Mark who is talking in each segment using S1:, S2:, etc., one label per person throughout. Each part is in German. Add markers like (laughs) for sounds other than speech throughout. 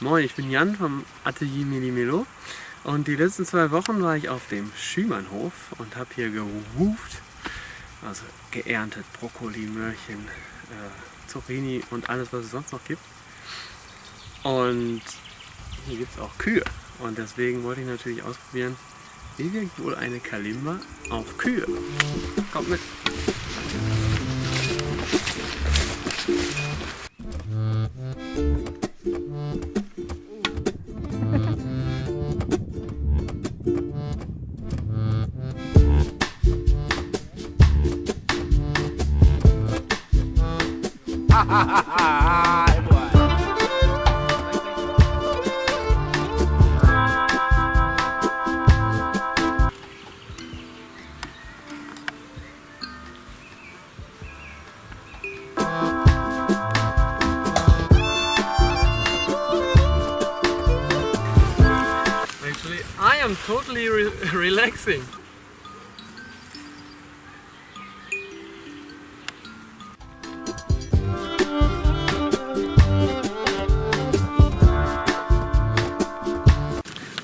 S1: Moin, ich bin Jan vom Atelier Melimelo und die letzten zwei Wochen war ich auf dem Schümannhof und habe hier gewuft, also geerntet, Brokkoli, Möhrchen, äh, Zucchini und alles was es sonst noch gibt. Und hier gibt es auch Kühe und deswegen wollte ich natürlich ausprobieren, wie wirkt wohl eine Kalimba auf Kühe. Kommt mit! Actually, I am totally re (laughs) relaxing.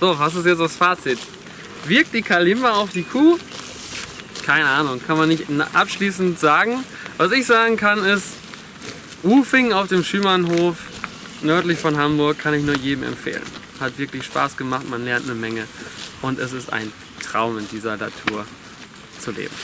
S1: So, was ist jetzt das Fazit? Wirkt die Kalimba auf die Kuh? Keine Ahnung, kann man nicht abschließend sagen. Was ich sagen kann ist, Woofing auf dem Schümannhof nördlich von Hamburg kann ich nur jedem empfehlen. Hat wirklich Spaß gemacht, man lernt eine Menge und es ist ein Traum in dieser Natur zu leben.